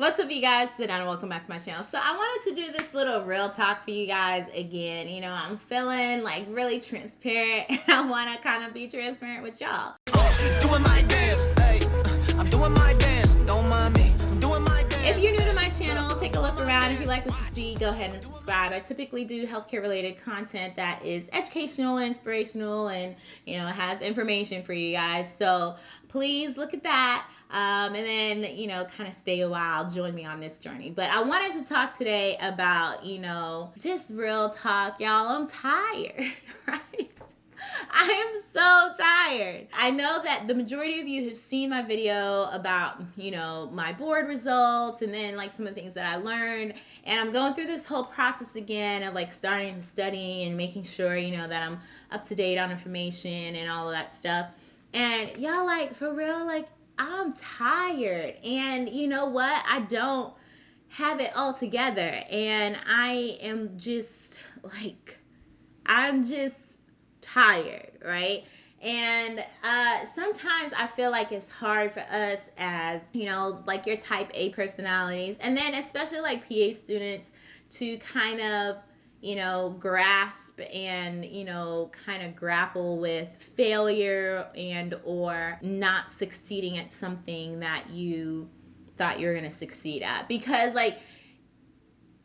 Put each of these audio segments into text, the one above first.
What's up, you guys? Sit down and welcome back to my channel. So I wanted to do this little real talk for you guys again. You know, I'm feeling like really transparent and I want to kind of be transparent with y'all. Doing my dance, hey, I'm doing my dance, like what you see, go ahead and subscribe. I typically do healthcare related content that is educational, inspirational, and you know, has information for you guys. So please look at that. Um, and then, you know, kind of stay a while, join me on this journey. But I wanted to talk today about, you know, just real talk, y'all. I'm tired, right? I am so tired. I know that the majority of you have seen my video about, you know, my board results and then like some of the things that I learned. And I'm going through this whole process again of like starting to study and making sure, you know, that I'm up to date on information and all of that stuff. And y'all like for real, like I'm tired. And you know what? I don't have it all together. And I am just like, I'm just tired, right? And uh, sometimes I feel like it's hard for us as, you know, like your type A personalities, and then especially like PA students to kind of you know, grasp and, you know, kind of grapple with failure and or not succeeding at something that you thought you were going to succeed at because like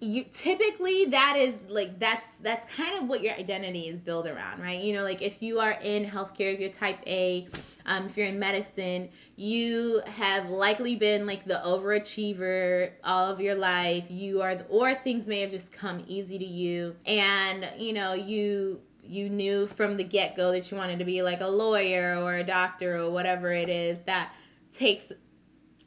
you typically that is like that's that's kind of what your identity is built around right? You know like if you are in healthcare if you're type a um, if you're in medicine you have likely been like the overachiever all of your life. You are the, or things may have just come easy to you. And you know you you knew from the get-go that you wanted to be like a lawyer or a doctor or whatever it is that takes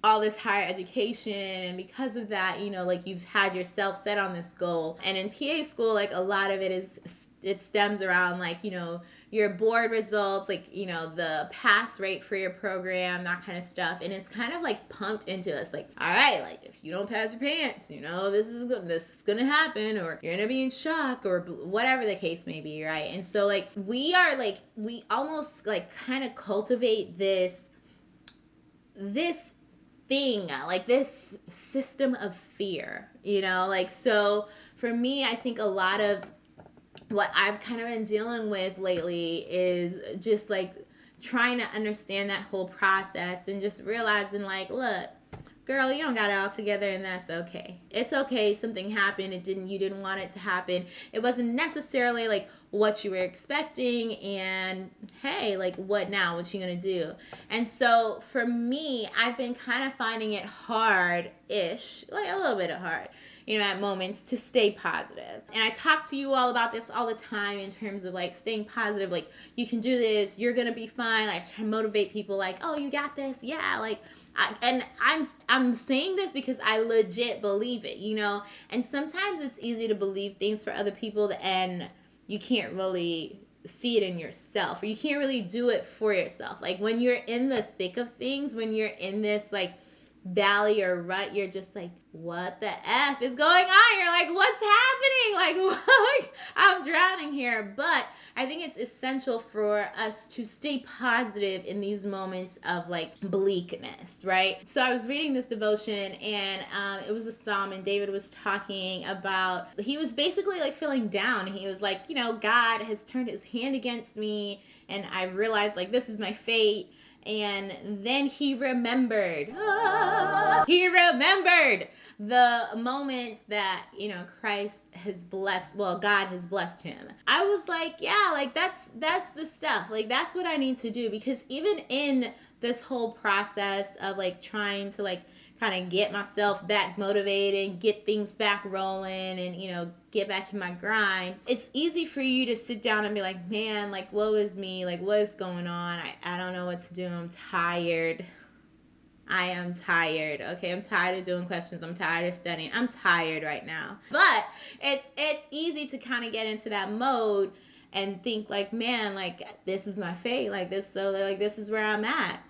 all this higher education and because of that you know like you've had yourself set on this goal. And in pa school like a lot of it is it stems around like you know your board results like you know the pass rate for your program that kind of stuff. And it's kind of like pumped into us like all right like if you don't pass your PANCE you know this is this is gonna happen or you're gonna be in shock or whatever the case may be right? And so like we are like we almost like kind of cultivate this this thing, like this system of fear, you know? Like, so for me, I think a lot of what I've kind of been dealing with lately is just like trying to understand that whole process and just realizing, like, look, girl, you don't got it all together and that's okay. It's okay. Something happened. It didn't, you didn't want it to happen. It wasn't necessarily like what you were expecting and hey, like what now? What you to do? And so for me, I've been kind of finding it hard ish, like a little bit of hard you know, at moments to stay positive. And I talk to you all about this all the time in terms of like staying positive, like you can do this, you're gonna be fine. Like try to motivate people, like, oh, you got this, yeah, like I, and I'm I'm saying this because I legit believe it, you know. And sometimes it's easy to believe things for other people, and you can't really see it in yourself, or you can't really do it for yourself. Like when you're in the thick of things, when you're in this like valley or rut, you're just like, what the F is going on? You're like, what's happening? Like, I'm drowning here. But I think it's essential for us to stay positive in these moments of like bleakness, right? So I was reading this devotion and um, it was a psalm, and David was talking about, he was basically like feeling down. He was like, you know, God has turned his hand against me, and I've realized like this is my fate and then he remembered ah, he remembered the moments that you know christ has blessed well god has blessed him. I was like yeah like that's that's the stuff. Like that's what i need to do. Because even in this whole process of like trying to like kind of get myself back motivated, get things back rolling, and you know, get back in my grind. It's easy for you to sit down and be like, man, like, what was me? Like, what is going on? I, I don't know what to do. I'm tired. I am tired. Okay, I'm tired of doing questions. I'm tired of studying. I'm tired right now. But it's it's easy to kind of get into that mode and think like, man, like this is my fate. Like this so like this is where I'm at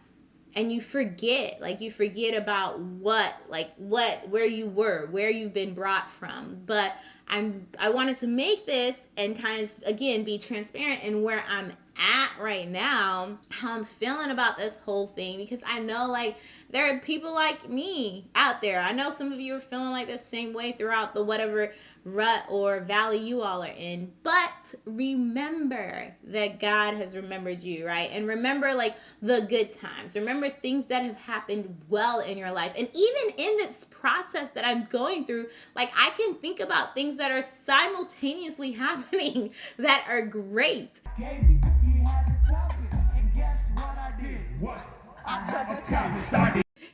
and you forget like you forget about what like what where you were where you've been brought from. But i'm i wanted to make this and kind of again be transparent in where i'm at right now, how I'm feeling about this whole thing because I know like there are people like me out there. I know some of you are feeling like the same way throughout the whatever rut or valley you all are in. But remember that God has remembered you, right? And remember like the good times. Remember things that have happened well in your life. And even in this process that I'm going through, like I can think about things that are simultaneously happening that are great.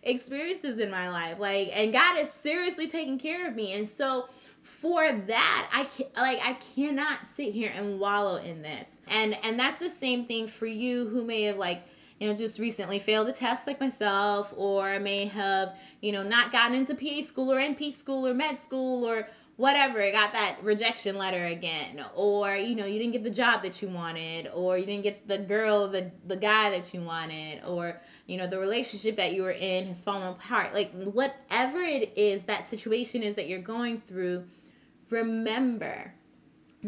Experiences in my life, like, and God is seriously taking care of me, and so for that i can, like i cannot sit here and wallow in this. And and that's the same thing for you who may have like you know just recently failed a test like myself or may have you know not gotten into pa school or np school or med school or whatever got that rejection letter again or you know you didn't get the job that you wanted or you didn't get the girl the the guy that you wanted or you know the relationship that you were in has fallen apart. Like whatever it is that situation is that you're going through remember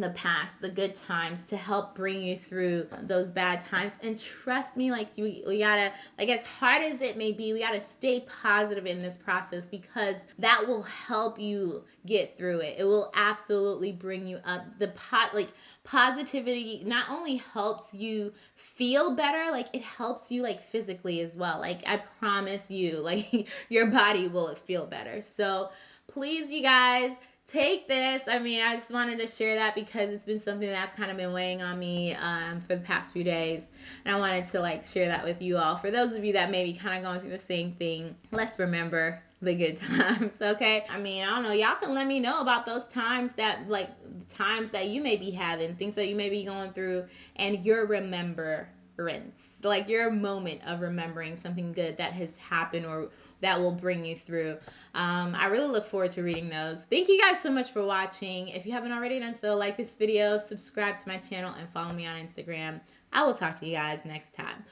the past, the good times to help bring you through those bad times. And trust me, like you, we gotta, like as hard as it may be, we gotta stay positive in this process because that will help you get through it. It will absolutely bring you up. The pot, like positivity, not only helps you feel better, like it helps you like physically as well. Like I promise you, like your body will feel better. So please, you guys take this. I mean, I just wanted to share that because it's been something that's kind of been weighing on me um, for the past few days. And I wanted to like share that with you all. For those of you that may be kind of going through the same thing, let's remember the good times, okay? I mean, I don't know. Y'all can let me know about those times that, like, times that you may be having, things that you may be going through, and your remembrance, like your moment of remembering something good that has happened or that will bring you through. Um, I really look forward to reading those. Thank you guys so much for watching. If you haven't already done so, like this video, subscribe to my channel, and follow me on Instagram. I will talk to you guys next time.